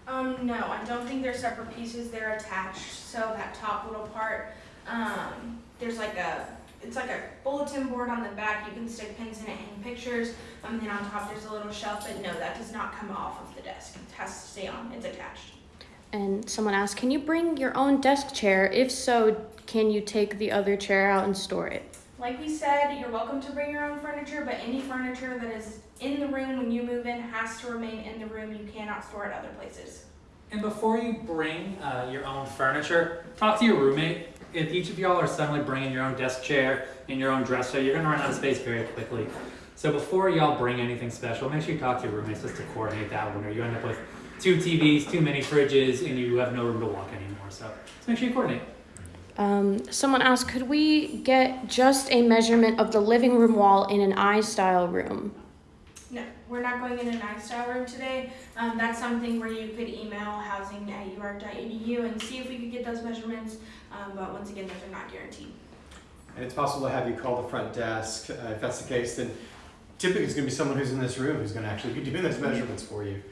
Um, no, I don't think they're separate pieces. They're attached. So that top little part, um, there's like a, it's like a bulletin board on the back. You can stick pins in it, hang pictures. Um, and then on top there's a little shelf. But no, that does not come off of the desk. It has to stay on. It's attached. And someone asked, can you bring your own desk chair? If so, can you take the other chair out and store it? Like we said, you're welcome to bring your own furniture, but any furniture that is in the room when you move in has to remain in the room. You cannot store it other places. And before you bring uh, your own furniture, talk to your roommate. If each of y'all are suddenly bringing your own desk chair and your own dresser, you're gonna run out of space very quickly. So before y'all bring anything special, make sure you talk to your roommates just to coordinate that one, or you end up with two TVs, too many fridges, and you have no room to walk anymore. So just make sure you coordinate. Um, someone asked, could we get just a measurement of the living room wall in an I-style room? No, we're not going in an I-style room today. Um, that's something where you could email housing at uark.edu and see if we could get those measurements. Um, but once again, those are not guaranteed. And it's possible to have you call the front desk. Uh, if that's the case, then typically it's going to be someone who's in this room who's going to actually be doing those measurements for you.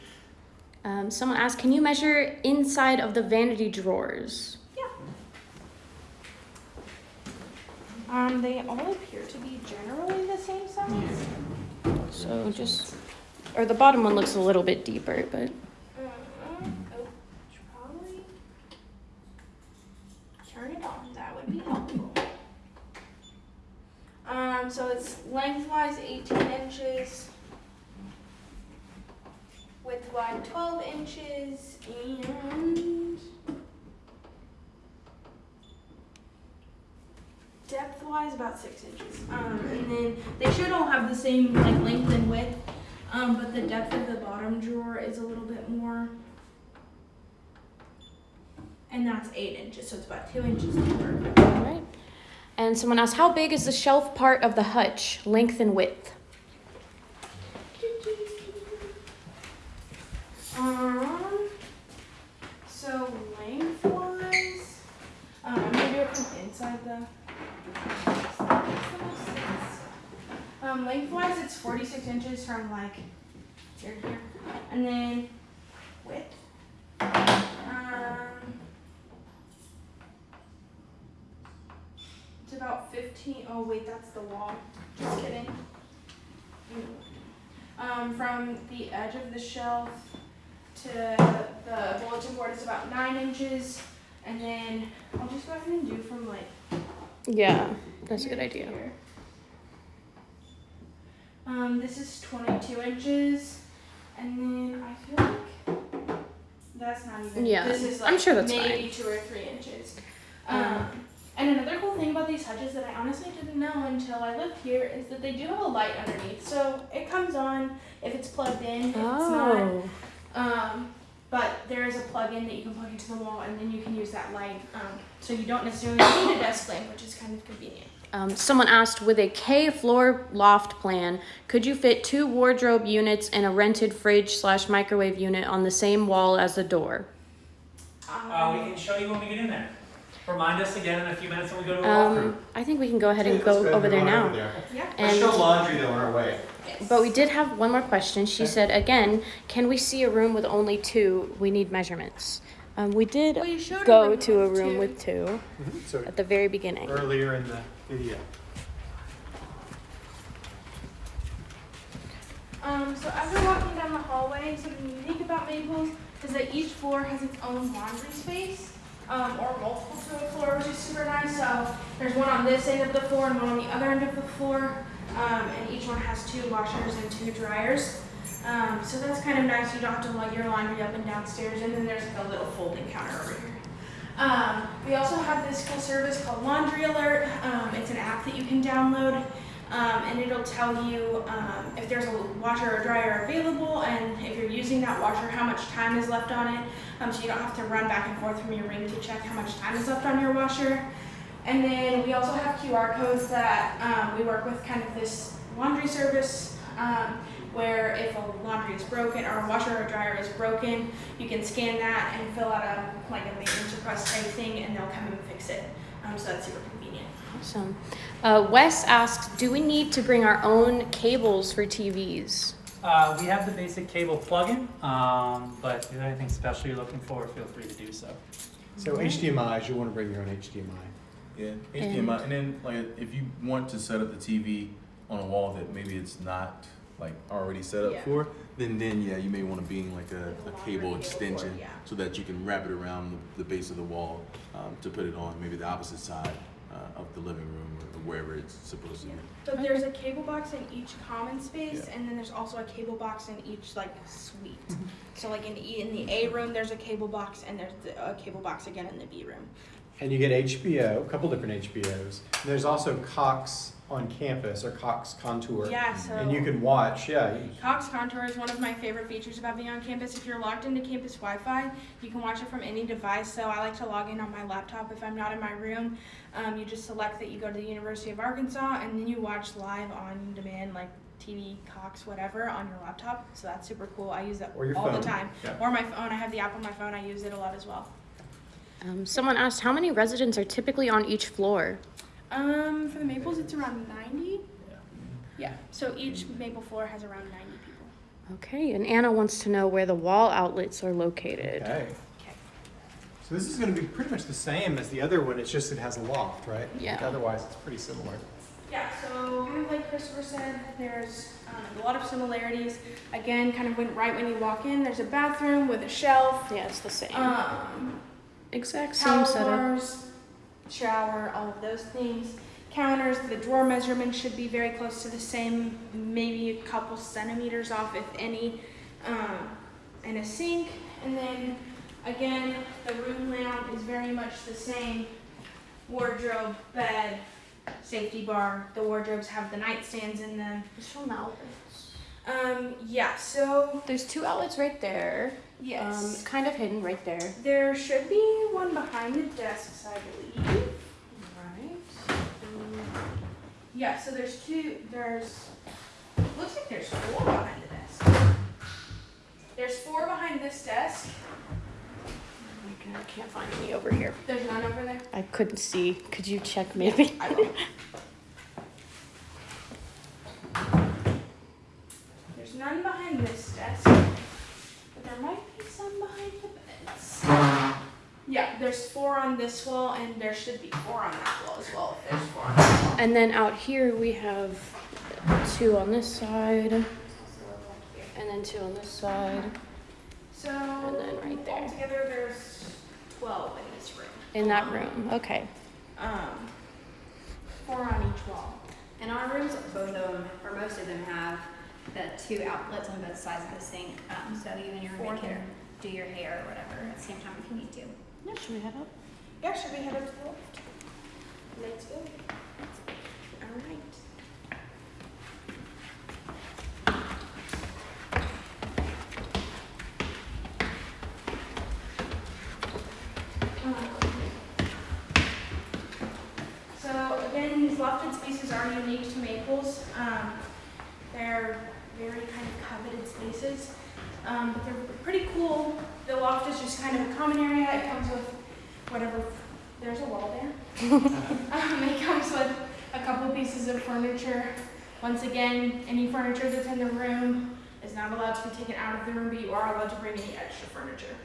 Um, someone asked, can you measure inside of the vanity drawers? Yeah. Um, they all appear to be generally the same size. So just, or the bottom one looks a little bit deeper, but Um, oh, should probably turn it on. That would be helpful. Um, so it's lengthwise 18 inches, widthwise 12 inches, and depth wise about six inches. Um, and then they should all have the same like length and width. Um, but the depth of the bottom drawer is a little bit more. And that's eight inches, so it's about two inches deeper. all right. And someone asked, how big is the shelf part of the hutch, length and width? Um, so lengthwise, um, gonna do it from inside the. Um, lengthwise, it's 46 inches from like here here, and then width. Um, it's about 15. Oh wait, that's the wall. Just kidding. Um, from the edge of the shelf to the bulletin board is about nine inches, and then I'll just go ahead and do from like. Yeah, that's a good idea. here. Um, this is 22 inches, and then I feel like that's not even. Yeah, this is like I'm sure that's maybe two or three inches. Um, and another cool thing about these hutches that I honestly didn't know until I lived here is that they do have a light underneath. So it comes on if it's plugged in. If it's not, Oh, um, but there is a plug-in that you can plug into the wall, and then you can use that light. Um, so you don't necessarily need a desk lamp, which is kind of convenient. um, someone asked, with a K floor loft plan, could you fit two wardrobe units and a rented fridge slash microwave unit on the same wall as the door? Um, Uh, we can show you when we get in there. Remind us again in a few minutes when we go to a Um, walkthrough. I think we can go ahead and Let's go over there now. there. yeah. Let's And show laundry though on our way. Yes. But we did have one more question. She Okay. said, again, can we see a room with only two? We need measurements. Um, we did Well, you showed a go room to a with room two. with two So at the very beginning. earlier in the video. Um, so as we're walking down the hallway, something unique about Maples is that each floor has its own laundry space, um, or multiple to a floor, which is super nice. So there's one on this end of the floor and one on the other end of the floor, um, and each one has two washers and two dryers. Um, so that's kind of nice. You don't have to lug your laundry up and downstairs, and then there's like a little folding counter over here. Um, we also have this cool service called Laundry Alert. Um, it's an app that you can download, um, and it'll tell you um, if there's a washer or dryer available, and if you're using that washer, how much time is left on it. Um, so you don't have to run back and forth from your ring to check how much time is left on your washer. And then we also have QR codes that um, we work with, kind of this laundry service. Um, where if a laundry is broken or a washer or dryer is broken, you can scan that and fill out a like a maintenance request type thing, and they'll come and fix it. Um, so that's super convenient. Awesome. Uh, Wes asks, do we need to bring our own cables for TVs? Uh, we have the basic cable plug-in, um, but if there's anything special you're looking for, feel free to do so. So HDMI's, you'll want to bring your own HDMI. Yeah, HDMI, and then like if you want to set up the TV on a wall that maybe it's not like already set up Yeah. for, then then yeah, you may want to bring like a, a a longer cable cable extension yeah. so that you can wrap it around the, the base of the wall um, to put it on maybe the opposite side uh, of the living room or wherever it's supposed to be. So there's a cable box in each common space, Yeah. and then there's also a cable box in each like suite. so like in E- in the A room, there's a cable box, and there's a cable box again in the B room. And you get HBO, a couple different HBOs. There's also Cox on campus or Cox Contour. Yeah, so And you can watch, yeah. Cox Contour is one of my favorite features about being on campus. If you're logged into campus Wi-Fi, you can watch it from any device. So I like to log in on my laptop if I'm not in my room. Um, you just select that you go to the University of Arkansas, and then you watch live on demand, like TV, Cox, whatever, on your laptop. So that's super cool. I use that Or your all phone. the time. Yeah. Or my phone. I have the app on my phone. I use it a lot as well. Um, someone asked, how many residents are typically on each floor? Um, for the Maples, it's around 90. Yeah. So each Maple floor has around 90 people. Okay, and Anna wants to know where the wall outlets are located. Okay. Okay. So this is gonna be pretty much the same as the other one, it's just it has a loft, right? Yeah. Otherwise, it's pretty similar. Yeah, so kind of like Christopher said, there's um, a lot of similarities. Again, kind of when, right when you walk in, there's a bathroom with a shelf, Yeah, it's the same. um, exact same towel setup. Shower, all of those things. Counters, the drawer measurement should be very close to the same, maybe a couple centimeters off, if any. Um, and a sink, and then again, the room layout is very much the same. Wardrobe, bed, safety bar. The wardrobes have the nightstands in them. Show them outlets. Um, yeah, so There's two outlets right there. Yes. Um, kind of hidden right there. There should be one behind the desks, I believe. Right. Yeah, so there's two, there's, looks like there's four behind the desk. There's four behind this desk. I can't find any over here. There's none over there. I couldn't see. Could you check maybe? I will. There's none behind this desk, there might be some behind the beds. Yeah, there's four on this wall, and there should be four on that wall as well, if there's four on that wall. And then out here we have two on this side, and then two on this side, So, And then right there. altogether, there's twelve in this room. in that room. Okay. Um, four on each wall. And our rooms, both of them, or most of them have the two outlets on both sides of the sink. Um, so you and your Four roommate can there. do your hair or whatever at the same time if you need to. Yeah, should we head up? Yeah, should we head up to the left? Let's go. All right. Um, So again, these lofted spaces are unique to Maples. Um, they're very kind of coveted spaces, um, but they're pretty cool. The loft is just kind of a common area. It comes with whatever. There's a wall there. um, it comes with a couple pieces of furniture. Once again, any furniture that's in the room is not allowed to be taken out of the room, but you are allowed to bring any extra furniture.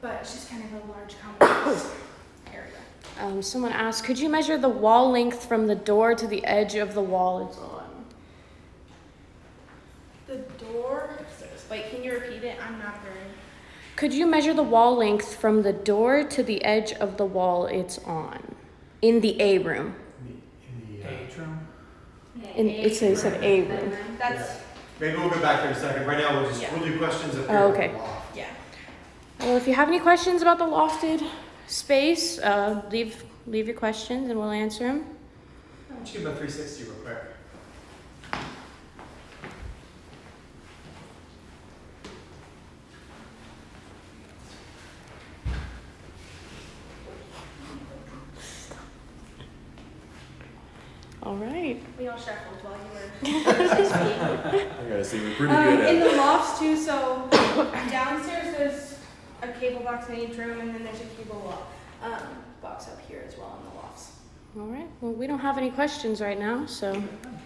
But it's just kind of a large complex area. Um, someone asked, could you measure the wall length from the door to the edge of the wall it's on? The door. Wait, can you repeat it? I'm not very. Could you measure the wall length from the door to the edge of the wall it's on? In the A room. Atrium. In, it says an A room. That's Maybe we'll go back there in a second. Right now, we'll just, Yeah. we'll do questions up Oh, okay. yeah. Well, if you have any questions about the lofted space, uh, leave leave your questions and we'll answer them. Why don't you give them a 360 real quick? All right. We all shuffled while you were speaking. I gotta say, we're pretty Um, good in the lofts too, so downstairs there's a cable box in each room and then there's a cable lo- um, box up here as well in the lofts. All right. Well, we don't have any questions right now, so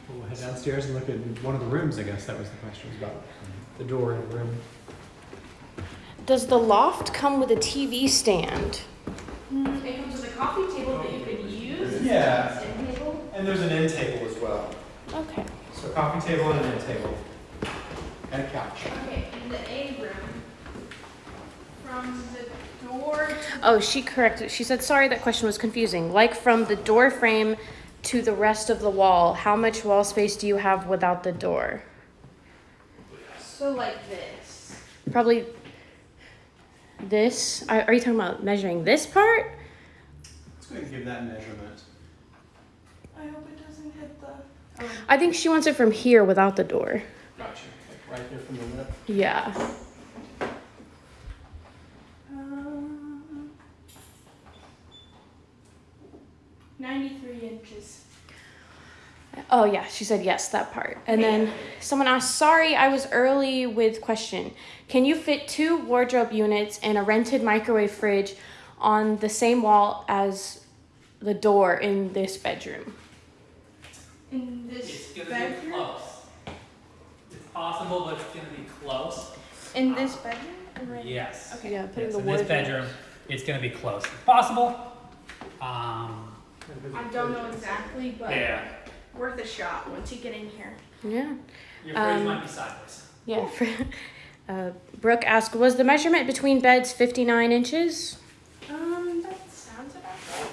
We'll head downstairs and look at one of the rooms, I guess that was the question, was about the door in the room. does the loft come with a TV stand? It comes with a coffee table that you could use. Yeah. End table. And there's an end table as well. Okay. So a coffee table and an end table. And a couch. Okay, in the A room, from the door. Oh, she corrected. She said, sorry, that question was confusing. Like from the door frame to the rest of the wall, how much wall space do you have without the door? So like this. Probably this. Are, are you talking about measuring this part? Let's go ahead and give that measurement. I hope it doesn't hit the. I think she wants it from here without the door. Gotcha. Like right there from the lip. Yeah. Um, Ninety-three inches. Oh yeah, she said yes, that part. And then someone asked, "Sorry, I was early with question. Can you fit two wardrobe units and a rented microwave fridge on the same wall as the door in this bedroom?" In It's this gonna be bedroom. close. It's possible, but it's gonna be close. In this bedroom. Or Yes. Okay. Yeah, put in Yes, the in this bedroom, it's gonna be close. Possible. Um, I don't know exactly, but yeah. worth a shot once you get in here. Yeah. Your fridge Um, might be sideways. Yeah. uh, Brooke asked, "Was the measurement between beds 59 inches?" Um, that sounds about right.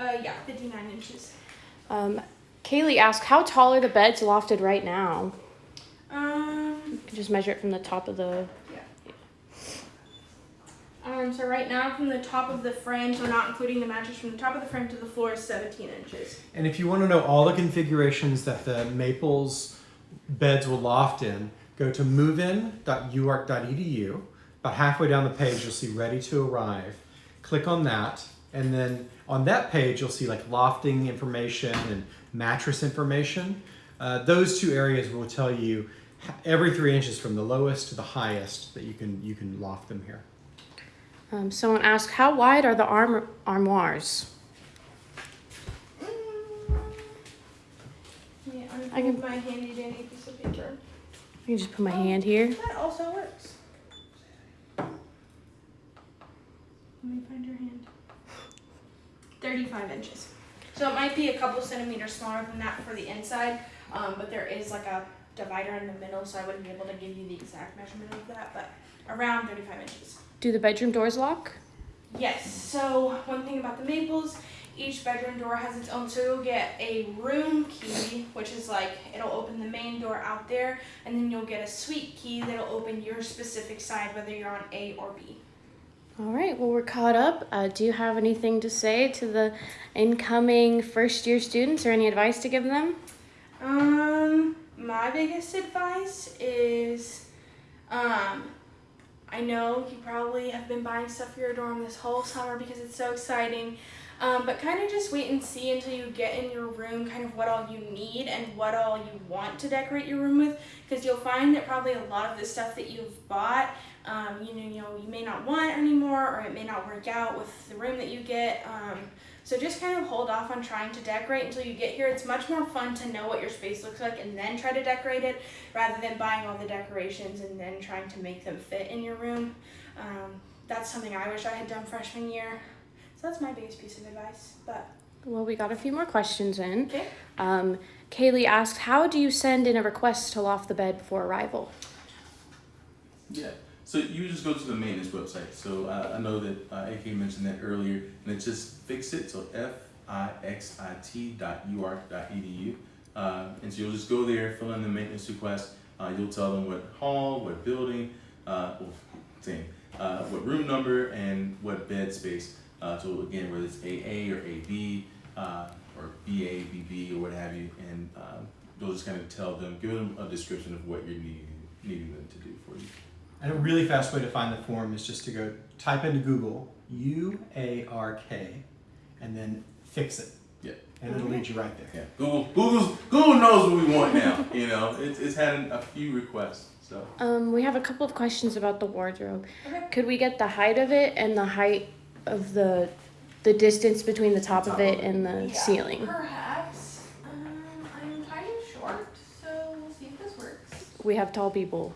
Uh, yeah, fifty-nine inches. Um, Kaylee asked, "How tall are the beds lofted right now?" Um, You can just measure it from the top of the. um, so right now from the top of the frame, so not including the mattress, from the top of the frame to the floor is seventeen inches. And if you want to know all the configurations that the Maples beds will loft in, go to movein.uark.edu. About halfway down the page, you'll see ready to arrive. Click on that, and then on that page, you'll see like lofting information and mattress information. Uh, those two areas will tell you every three inches from the lowest to the highest that you can you can loft them here. Um, someone asked, "How wide are the arm armoires?" Yeah, I I can- can my handy dandy piece of paper. I can just put my hand here. That also works. Let me find your hand. 35 inches. So it might be a couple centimeters smaller than that for the inside, um, but there is like a divider in the middle, so I wouldn't be able to give you the exact measurement of that, but around 35 inches. Do the bedroom doors lock? Yes, so one thing about the Maples, each bedroom door has its own, so you'll get a room key, which is like, it'll open the main door out there, and then you'll get a suite key that'll open your specific side, whether you're on A or B. All right. Well, we're caught up. Uh, do you have anything to say to the incoming first year students, or any advice to give them? Um, my biggest advice is, um, I know you probably have been buying stuff for your dorm this whole summer because it's so exciting. Um, but kind of just wait and see until you get in your room, kind of what all you need and what all you want to decorate your room with, because you'll find that probably a lot of the stuff that you've bought, um, you know, you know, you may not want anymore, or it may not work out with the room that you get. Um, so just kind of hold off on trying to decorate until you get here. It's much more fun to know what your space looks like and then try to decorate it rather than buying all the decorations and then trying to make them fit in your room. Um, that's something I wish I had done freshman year. So that's my biggest piece of advice. But Well, we got a few more questions in. okay. Um, Kaylee asked, "How do you send in a request to loft the bed before arrival?" Yeah. So you just go to the maintenance website. So uh, I know that uh, AK mentioned that earlier, and it's just fix it. So F I X I T dot uark dot edu. Uh, and so you'll just go there, fill in the maintenance request. Uh, you'll tell them what hall, what building, uh, well, same, uh, what room number, and what bed space. Uh, so again, whether it's AA or AB, uh, or BA, BB, or what have you, and um, you'll just kind of tell them, give them a description of what you're needing needing them to do for you. And a really fast way to find the form is just to go type into Google U A R K and then fix it. Yeah. And it'll lead you right there. Yeah, Google, Google's, Google knows what we want now. You know, it's, it's had a few requests. So Um, we have a couple of questions about the wardrobe. Okay. Could we get the height of it and the height of the the distance between the top, of it and the Yeah, ceiling? Perhaps. Um, I'm kind of short, so we'll see if this works. We have tall people.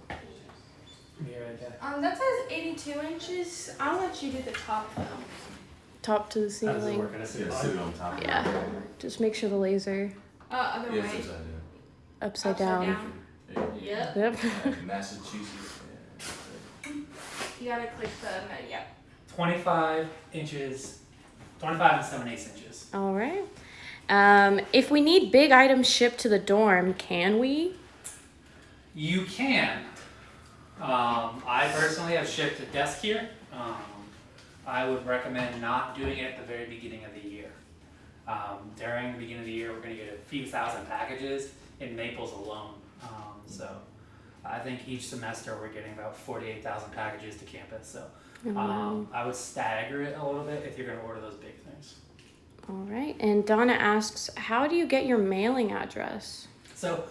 Yeah, right. Um, that says 82 inches. I'll let you do the top though. Top to the How does it ceiling. work? At a yeah, ceiling? on top. Yeah. Just make sure the laser Uh, other Yeah, way. it's upside upside, Upside down. down. down. Yeah. Yep. Yep. Massachusetts. You gotta click the yeah. 25 inches, 25 and 7 eighths inches. All right. Um, if we need big items shipped to the dorm, can we? You can. Um, I personally have shipped a desk here. Um, I would recommend not doing it at the very beginning of the year. Um, during the beginning of the year, we're going to get a few thousand packages in Maples alone. Um, so I think each semester we're getting about 48,000 packages to campus. So um, I would stagger it a little bit if you're going to order those big things. All right. And Donna asks, how do you get your mailing address? So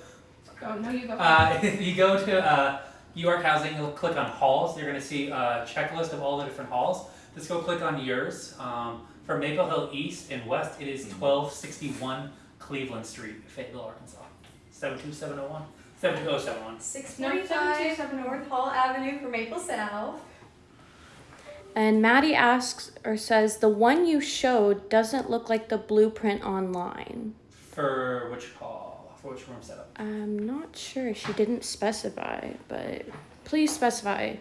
Oh no, you go. Uh, you go to uh, uark Housing, you'll click on halls. You're going to see a checklist of all the different halls. Just go click on yours. Um, for Maple Hill East and West, it is 1261 Cleveland Street, Fayetteville, Arkansas. 72701? 72071. Six North Hall Avenue for Maple South. And Maddie asks or says, the one you showed doesn't look like the blueprint online. For which hall? For which room setup? I'm not sure. She didn't specify, but please specify.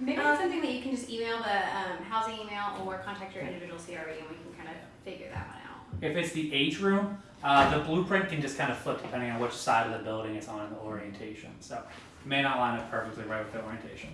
Maybe Um, it's something that you can just email the um, housing email or contact your individual CRE and we can kind of figure that one out. If it's the H room, uh, the blueprint can just kind of flip depending on which side of the building it's on in the orientation. So it may not line up perfectly right with the orientation.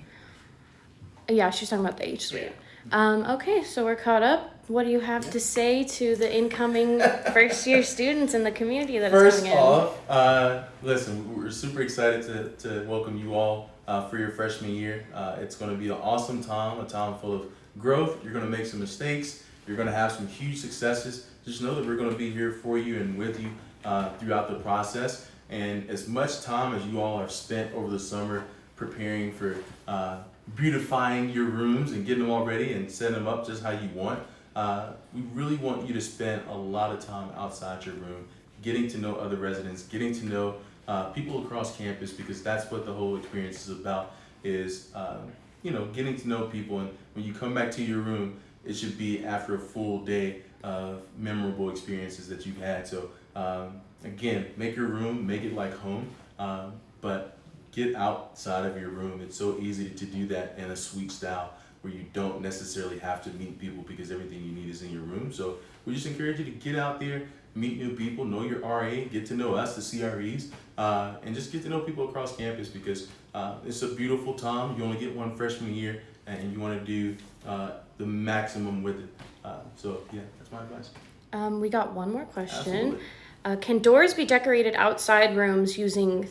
Yeah, she's talking about the H suite. Um, okay, so we're caught up. What do you have to say to the incoming first year students in the community that is First coming in? off, uh, listen, we're super excited to, to welcome you all uh, for your freshman year. Uh, it's going to be an awesome time, a time full of growth. You're going to make some mistakes. You're going to have some huge successes. Just know that we're going to be here for you and with you uh, throughout the process. And as much time as you all have spent over the summer preparing for uh, beautifying your rooms and getting them all ready and setting them up just how you want, uh, we really want you to spend a lot of time outside your room, getting to know other residents, getting to know uh, people across campus, because that's what the whole experience is about. Is um, you know getting to know people, and when you come back to your room, it should be after a full day of memorable experiences that you've had. So um, again, make your room, make it like home, um, but get outside of your room. It's so easy to do that in a suite style where you don't necessarily have to meet people because everything you need is in your room. So we just encourage you to get out there, meet new people, know your RA, get to know us, the CREs, uh, and just get to know people across campus because uh, it's a beautiful time. You only get one freshman year, and you want to do uh, the maximum with it. Uh, so yeah, that's my advice. Um, we got one more question. Uh, can doors be decorated outside rooms using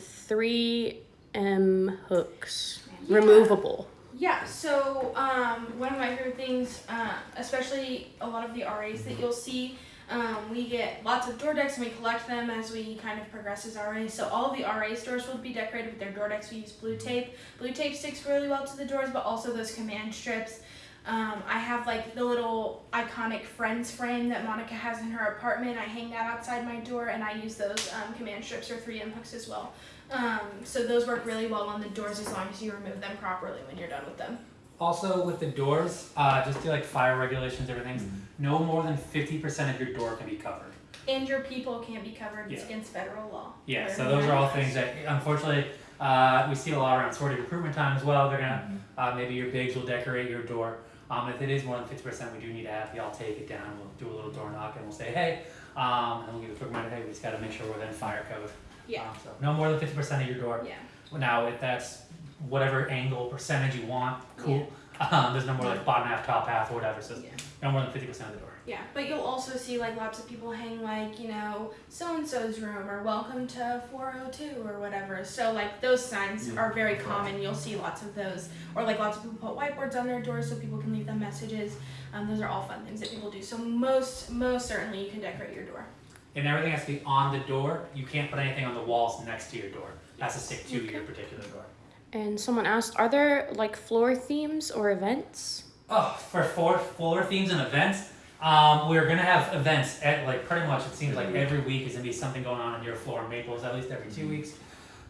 3M hooks? Yeah. Removable. Yeah, so um, one of my favorite things, uh, especially a lot of the RAs that you'll see, um, we get lots of door decks and we collect them as we kind of progress as RAs. So all the RA stores will be decorated with their door decks. We use blue tape. Blue tape sticks really well to the doors, but also those command strips. Um, I have like the little iconic Friends frame that Monica has in her apartment. I hang that outside my door, and I use those um, command strips or 3M hooks as well. Um, so those work really well on the doors as long as you remove them properly when you're done with them. Also, with the doors, uh, just do like fire regulations, everything. No more than 50% of your door can be covered. And your people can't be covered. It's against federal law. Yeah, so those are all things that unfortunately uh, we see a lot around sorting recruitment time as well. They're gonna uh, maybe your bigs will decorate your door. Um, if it is more than fifty percent, we do need to have y'all take it down. We'll do a little door knock and we'll say hey, um, and we'll give a quick reminder. Hey, we just got to make sure we're within fire code. Yeah. Um, so no more than fifty percent of your door. Yeah. Now, if that's whatever angle percentage you want, cool. Um, there's no more like bottom half, top half, or whatever. So Yeah. no more than fifty percent of the door. Yeah, but you'll also see like lots of people hang like you know so and so's room or welcome to 402 or whatever. So like those signs Yeah. are very common. You'll see lots of those, or like lots of people put whiteboards on their doors so people can leave them messages. Um, those are all fun things that people do. So most most certainly you can decorate your door. And everything has to be on the door. You can't put anything on the walls next to your door. That's a stick to your particular door. And someone asked, are there like floor themes or events? Oh, for floor floor themes and events, um, we're gonna have events at like pretty much. It seems like every week is gonna be something going on in your floor. In Maples at least every two weeks.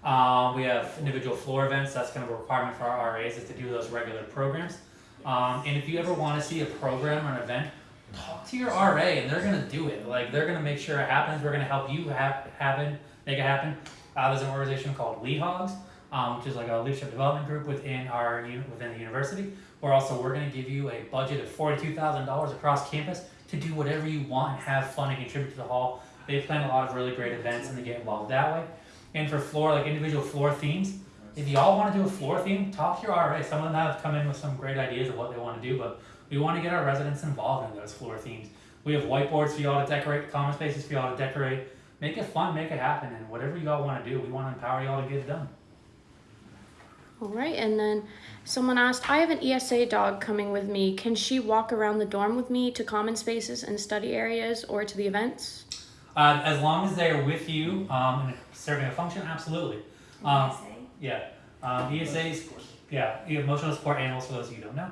Um, we have individual floor events. That's kind of a requirement for our RAs is to do those regular programs. Um, and if you ever want to see a program or an event, talk to your RA and they're gonna do it. Like they're gonna make sure it happens. We're gonna help you have happen, make it happen. Uh, there's an organization called Lead Hogs. um, which is like a leadership development group within our within the university. We're also we're going to give you a budget of forty two thousand dollars across campus to do whatever you want and have fun and contribute to the hall. They plan a lot of really great events and they get involved that way. And for floor like individual floor themes, if y'all want to do a floor theme, talk to your RA. Some of them have come in with some great ideas of what they want to do, but we want to get our residents involved in those floor themes. We have whiteboards for y'all to decorate, common spaces for y'all to decorate. Make it fun, make it happen, and whatever y'all want to do, we want to empower y'all to get it done. All right, and then someone asked, I have an ESA dog coming with me. Can she walk around the dorm with me to common spaces and study areas or to the events? Uh, as long as they are with you um, and serving a function, absolutely. Um, yeah, um, ESAs, yeah, emotional support animals for those of you who don't know.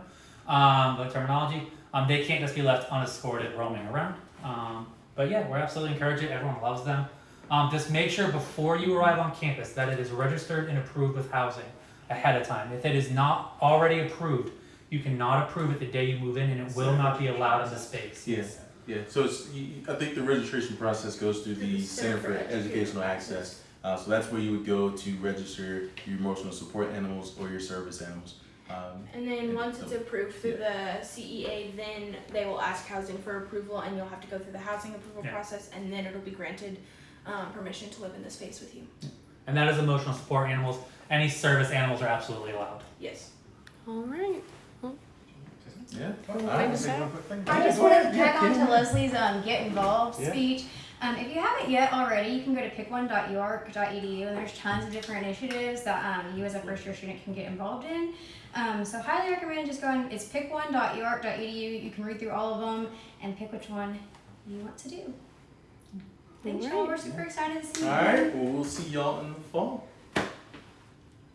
Um, the terminology, um, they can't just be left unescorted roaming around. Um, but yeah, we're absolutely encourage it. Everyone loves them. Um, just make sure before you arrive on campus that it is registered and approved with housing ahead of time. If it is not already approved, you cannot approve it the day you move in, and it will not be allowed in the space. Yeah, yeah. So it's, you- you- I think the registration process goes through the Center for Educational Access. Uh, so that's where you would go to register your emotional support animals or your service animals. Um, And then once it's approved through the CEA, then they will ask housing for approval, and you'll have to go through the housing approval Yeah. process, and then it'll be granted um, permission to live in the space with you. And that is emotional support animals. Any service animals are absolutely allowed. Yes. All right. yeah. Wanna All right. take us out? I just wanted to tag on to Leslie's um, get involved Yeah. speech. Um, if you haven't yet already, you can go to pick1.uark.edu and there's tons of different initiatives that um, you as a first year student can get involved in. Um, so highly recommend just going, it's pick1.uark.edu. You can read through all of them and pick which one you want to do. Thanks, y'all. Alright. We're super excited to see you. All right. Well, we'll see y'all in the fall.